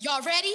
Y'all ready?